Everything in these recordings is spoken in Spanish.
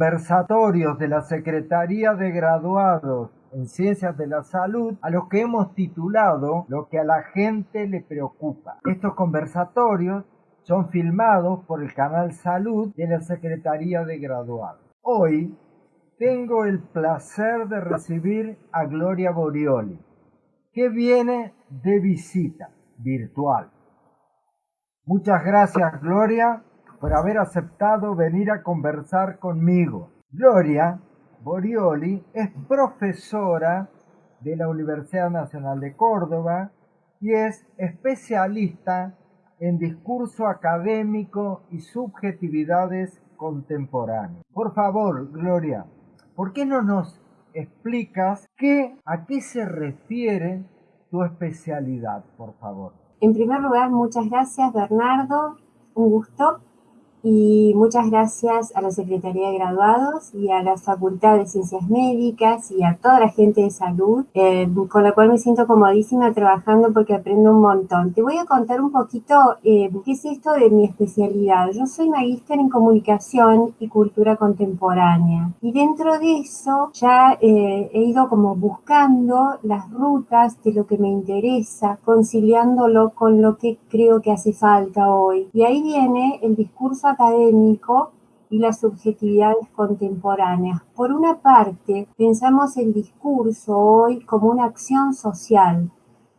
conversatorios de la Secretaría de Graduados en Ciencias de la Salud a los que hemos titulado Lo que a la gente le preocupa. Estos conversatorios son filmados por el canal Salud de la Secretaría de Graduados. Hoy tengo el placer de recibir a Gloria Borioli, que viene de visita virtual. Muchas gracias Gloria por haber aceptado venir a conversar conmigo. Gloria Borioli es profesora de la Universidad Nacional de Córdoba y es especialista en discurso académico y subjetividades contemporáneas. Por favor, Gloria, ¿por qué no nos explicas qué, a qué se refiere tu especialidad, por favor? En primer lugar, muchas gracias, Bernardo. Un gusto y muchas gracias a la Secretaría de Graduados y a la Facultad de Ciencias Médicas y a toda la gente de salud, eh, con la cual me siento comodísima trabajando porque aprendo un montón. Te voy a contar un poquito eh, qué es esto de mi especialidad. Yo soy magíster en comunicación y cultura contemporánea y dentro de eso ya eh, he ido como buscando las rutas de lo que me interesa, conciliándolo con lo que creo que hace falta hoy. Y ahí viene el discurso académico y las subjetividades contemporáneas. Por una parte, pensamos el discurso hoy como una acción social,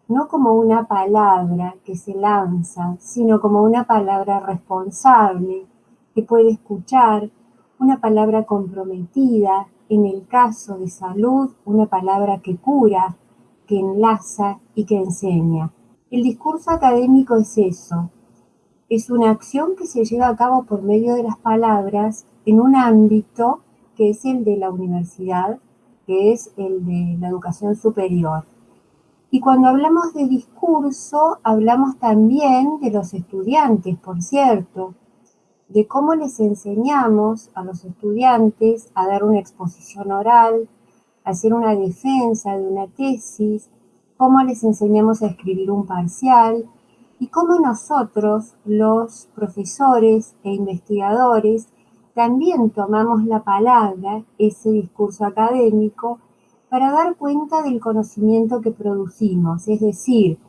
no como una palabra que se lanza, sino como una palabra responsable, que puede escuchar, una palabra comprometida, en el caso de salud, una palabra que cura, que enlaza y que enseña. El discurso académico es eso, es una acción que se lleva a cabo por medio de las palabras en un ámbito que es el de la universidad, que es el de la educación superior. Y cuando hablamos de discurso, hablamos también de los estudiantes, por cierto, de cómo les enseñamos a los estudiantes a dar una exposición oral, a hacer una defensa de una tesis, cómo les enseñamos a escribir un parcial, y cómo nosotros, los profesores e investigadores, también tomamos la palabra, ese discurso académico, para dar cuenta del conocimiento que producimos, es decir,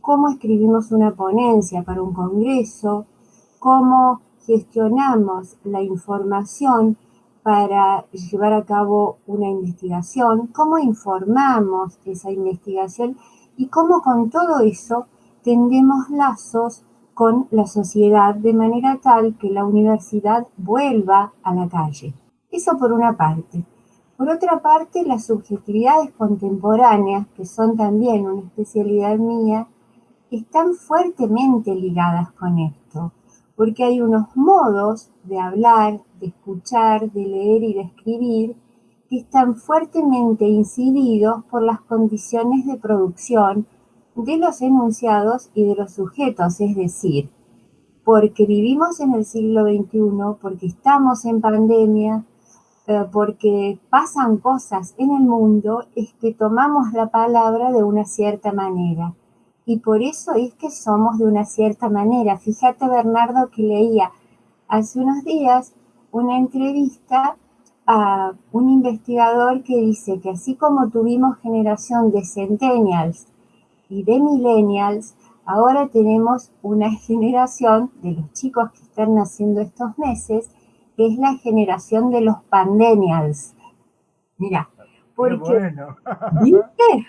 cómo escribimos una ponencia para un congreso, cómo gestionamos la información para llevar a cabo una investigación, cómo informamos esa investigación y cómo con todo eso tendemos lazos con la sociedad de manera tal que la universidad vuelva a la calle. Eso por una parte. Por otra parte, las subjetividades contemporáneas, que son también una especialidad mía, están fuertemente ligadas con esto, porque hay unos modos de hablar, de escuchar, de leer y de escribir que están fuertemente incididos por las condiciones de producción de los enunciados y de los sujetos, es decir, porque vivimos en el siglo XXI, porque estamos en pandemia, eh, porque pasan cosas en el mundo, es que tomamos la palabra de una cierta manera. Y por eso es que somos de una cierta manera. Fíjate, Bernardo, que leía hace unos días una entrevista a un investigador que dice que así como tuvimos generación de centennials y de millennials, ahora tenemos una generación de los chicos que están naciendo estos meses, que es la generación de los pandemials. Mira, porque... Qué bueno. ¿Viste?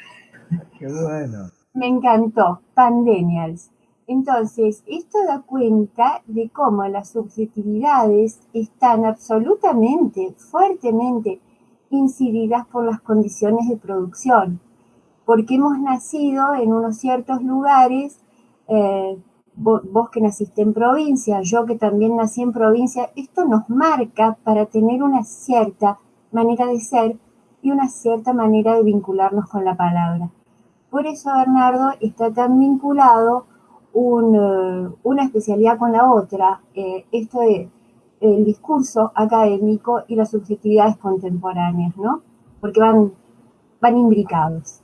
Qué bueno. Me encantó, pandemials. Entonces, esto da cuenta de cómo las subjetividades están absolutamente, fuertemente incididas por las condiciones de producción porque hemos nacido en unos ciertos lugares, eh, vos, que naciste en provincia, yo que también nací en provincia, esto nos marca para tener una cierta manera de ser y una cierta manera de vincularnos con la palabra. Por eso, Bernardo, está tan vinculado eh, una especialidad con la otra, eh, esto es el discurso académico y las subjetividades contemporáneas, ¿no? Porque van, van imbricados.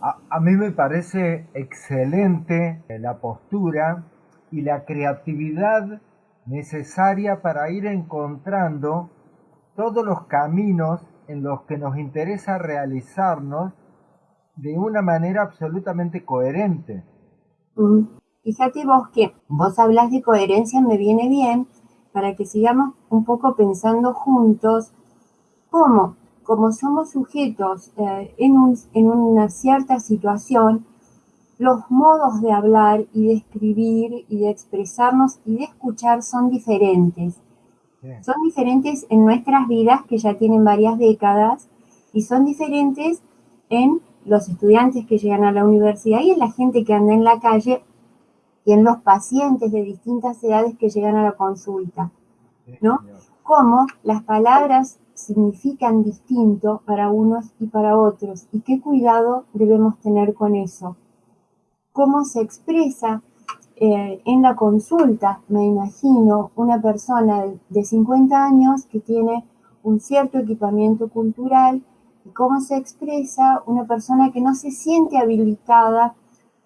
A, mí me parece excelente la postura y la creatividad necesaria para ir encontrando todos los caminos en los que nos interesa realizarnos de una manera absolutamente coherente. Mm. Fíjate vos que vos hablas de coherencia, me viene bien para que sigamos un poco pensando juntos cómo, como somos sujetos eh, en, en una cierta situación, los modos de hablar y de escribir y de expresarnos y de escuchar son diferentes. Son diferentes en nuestras vidas que ya tienen varias décadas y son diferentes en los estudiantes que llegan a la universidad y en la gente que anda en la calle y en los pacientes de distintas edades que llegan a la consulta, ¿no? Cómo las palabras significan distinto para unos y para otros y qué cuidado debemos tener con eso. Cómo se expresa eh, en la consulta, me imagino, una persona de 50 años que tiene un cierto equipamiento cultural y cómo se expresa una persona que no se siente habilitada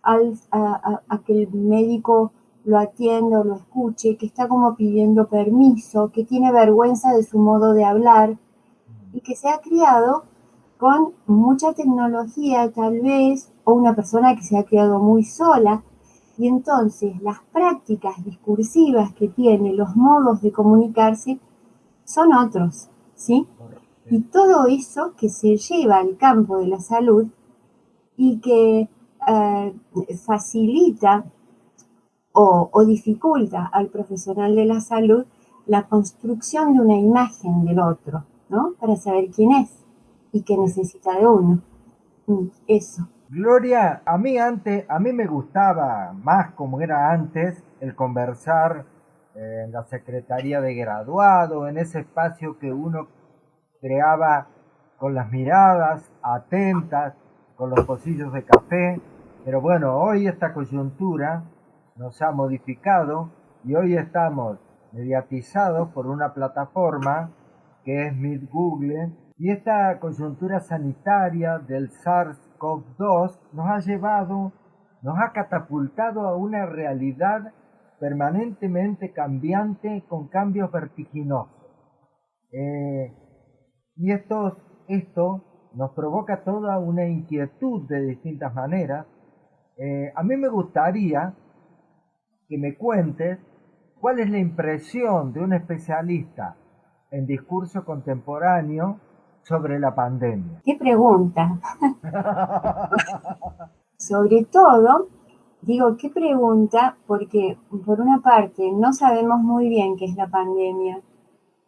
a, que el médico lo atienda o lo escuche, que está como pidiendo permiso, que tiene vergüenza de su modo de hablar y que se ha criado con mucha tecnología tal vez, o una persona que se ha criado muy sola, y entonces las prácticas discursivas que tiene, los modos de comunicarse, son otros, ¿sí? Y todo eso que se lleva al campo de la salud y que eh, facilita o, dificulta al profesional de la salud la construcción de una imagen del otro, Para saber quién es y qué necesita de uno. Mm, eso. Gloria, a mí antes, a mí me gustaba más como era antes el conversar eh, en la secretaría de graduado, en ese espacio que uno creaba con las miradas atentas, con los pocillos de café, pero bueno, hoy esta coyuntura nos ha modificado y hoy estamos mediatizados por una plataforma que es Meet Google y esta coyuntura sanitaria del SARS-CoV-2 nos ha llevado, nos ha catapultado a una realidad permanentemente cambiante con cambios vertiginosos. Eh, y esto, esto nos provoca toda una inquietud de distintas maneras eh, a mí me gustaría que me cuentes cuál es la impresión de un especialista en discurso contemporáneo sobre la pandemia. ¿Qué pregunta? sobre todo, digo, ¿qué pregunta? Porque por una parte no sabemos muy bien qué es la pandemia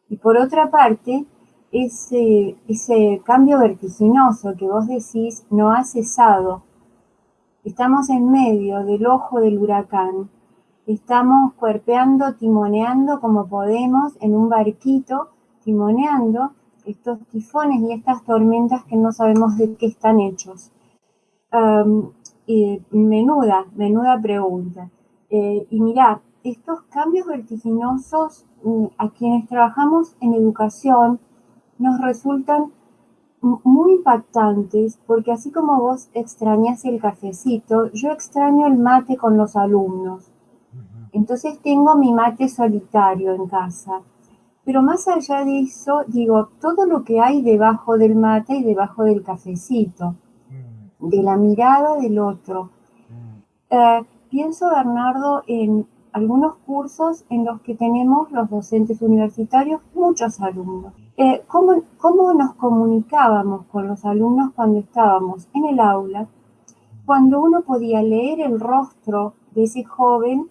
y por otra parte ese, ese cambio vertiginoso que vos decís no ha cesado Estamos en medio del ojo del huracán. Estamos cuerpeando, timoneando como podemos en un barquito, estos tifones y estas tormentas que no sabemos de qué están hechos. menuda, menuda pregunta. Eh, y mirá, estos cambios vertiginosos mm, a quienes trabajamos en educación nos resultan muy impactantes porque así como vos extrañas el cafecito, yo extraño el mate con los alumnos. Entonces tengo mi mate solitario en casa. Pero más allá de eso, digo, todo lo que hay debajo del mate y debajo del cafecito, de la mirada del otro. Eh, pienso, Bernardo, en algunos cursos en los que tenemos los docentes universitarios muchos alumnos. Eh, ¿cómo, ¿Cómo nos comunicábamos con los alumnos cuando estábamos en el aula? Cuando uno podía leer el rostro de ese joven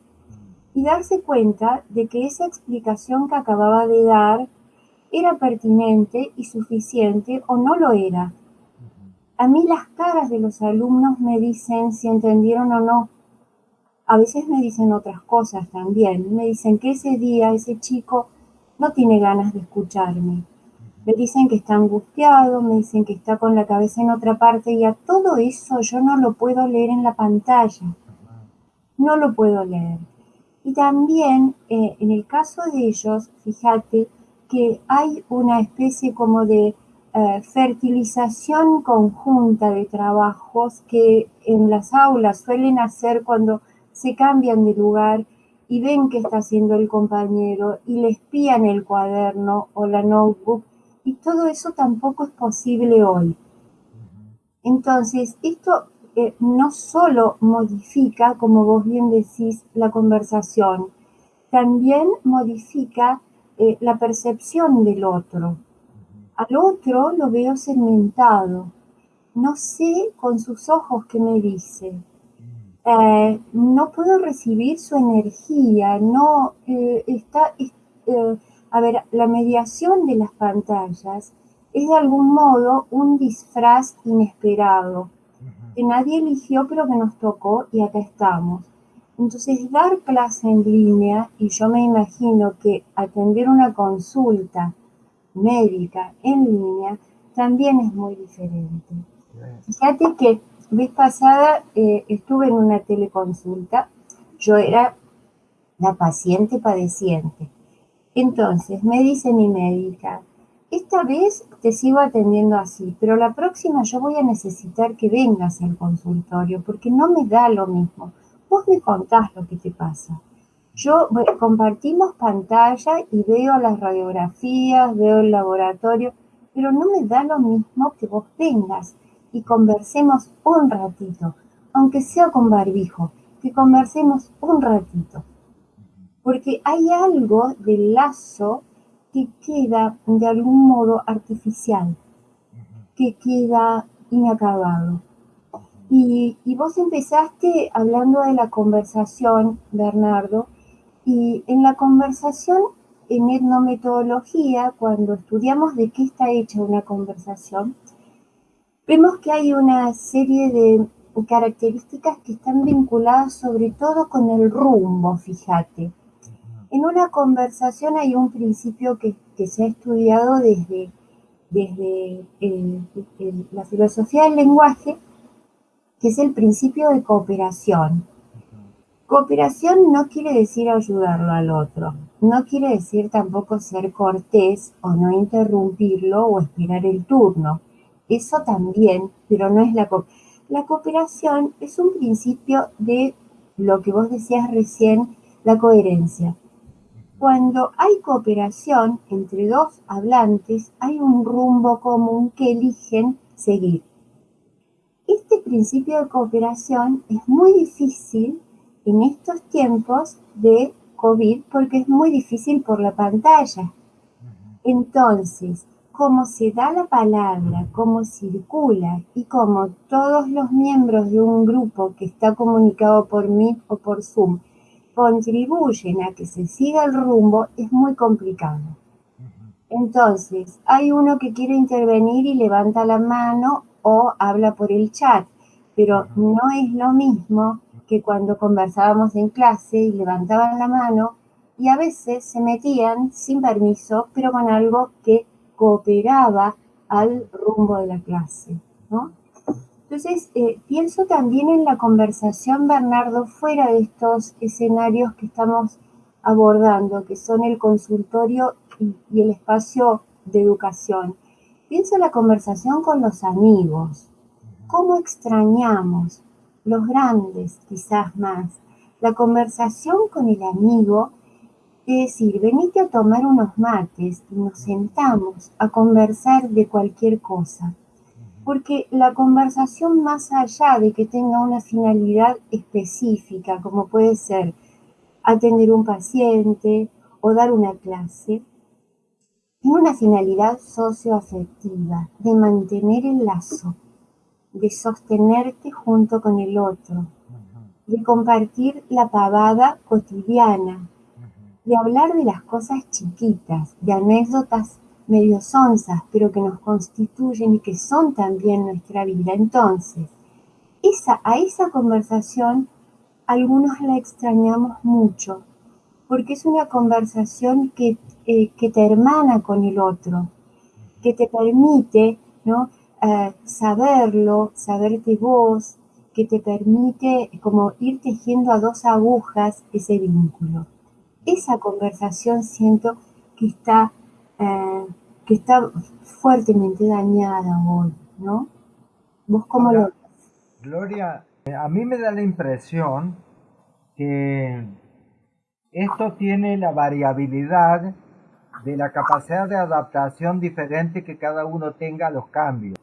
y darse cuenta de que esa explicación que acababa de dar era pertinente y suficiente o no lo era. A mí las caras de los alumnos me dicen si entendieron o no. A veces me dicen otras cosas también. Me dicen que ese día ese chico no tiene ganas de escucharme me dicen que está angustiado, me dicen que está con la cabeza en otra parte y a todo eso yo no lo puedo leer en la pantalla. No lo puedo leer. Y también eh, en el caso de ellos, fíjate que hay una especie como de eh, fertilización conjunta de trabajos que en las aulas suelen hacer cuando se cambian de lugar y ven qué está haciendo el compañero y le espían el cuaderno o la notebook y todo eso tampoco es posible hoy. Entonces, esto eh, no solo modifica, como vos bien decís, la conversación, también modifica eh, la percepción del otro. Al otro lo veo segmentado. No sé con sus ojos qué me dice. Eh, no puedo recibir su energía. No está. a ver, la mediación de las pantallas es de algún modo un disfraz inesperado, que nadie eligió pero que nos tocó y acá estamos. Entonces, dar clase en línea, y yo me imagino que atender una consulta médica en línea también es muy diferente. Fíjate que vez pasada eh, estuve en una teleconsulta, yo era la paciente padeciente. Entonces me dice mi médica, esta vez te sigo atendiendo así, pero la próxima yo voy a necesitar que vengas al consultorio porque no me da lo mismo. Vos me contás lo que te pasa. Yo compartimos pantalla y veo las radiografías, veo el laboratorio, pero no me da lo mismo que vos vengas y conversemos un ratito, aunque sea con barbijo, que conversemos un ratito. Porque hay algo del lazo que queda de algún modo artificial, que queda inacabado. Y, vos empezaste hablando de la conversación, Bernardo, y en la conversación, en etnometodología, cuando estudiamos de qué está hecha una conversación, vemos que hay una serie de características que están vinculadas sobre todo con el rumbo, fíjate. En una conversación hay un principio que, se ha estudiado desde, desde la filosofía del lenguaje, que es el principio de cooperación. Cooperación no quiere decir ayudarlo al otro, no quiere decir tampoco ser cortés o no interrumpirlo o esperar el turno. Eso también, pero no es la cooperación. La cooperación es un principio de lo que vos decías recién, la coherencia. Cuando hay cooperación entre dos hablantes, hay un rumbo común que eligen seguir. Este principio de cooperación es muy difícil en estos tiempos de COVID porque es muy difícil por la pantalla. Entonces, cómo se da la palabra, cómo circula y cómo todos los miembros de un grupo que está comunicado por Meet o por Zoom contribuyen a que se siga el rumbo es muy complicado. Entonces, hay uno que quiere intervenir y levanta la mano o habla por el chat, pero no es lo mismo que cuando conversábamos en clase y levantaban la mano y a veces se metían sin permiso, pero con algo que cooperaba al rumbo de la clase, ¿no? Entonces, eh, pienso también en la conversación, Bernardo, fuera de estos escenarios que estamos abordando, que son el consultorio y, el espacio de educación. Pienso en la conversación con los amigos. ¿Cómo extrañamos, los grandes quizás más, la conversación con el amigo? Es decir, venite a tomar unos mates y nos sentamos a conversar de cualquier cosa porque la conversación más allá de que tenga una finalidad específica, como puede ser atender un paciente o dar una clase, tiene una finalidad socioafectiva, de mantener el lazo, de sostenerte junto con el otro, de compartir la pavada cotidiana, de hablar de las cosas chiquitas, de anécdotas medio sonzas, pero que nos constituyen y que son también nuestra vida. Entonces, esa, a esa conversación algunos la extrañamos mucho, porque es una conversación que, eh, que te hermana con el otro, que te permite ¿no? Eh, saberlo, saberte vos, que te permite como ir tejiendo a dos agujas ese vínculo. Esa conversación siento que está eh, que está fuertemente dañada hoy, ¿no? ¿Vos cómo lo Gloria, a mí me da la impresión que esto tiene la variabilidad de la capacidad de adaptación diferente que cada uno tenga a los cambios.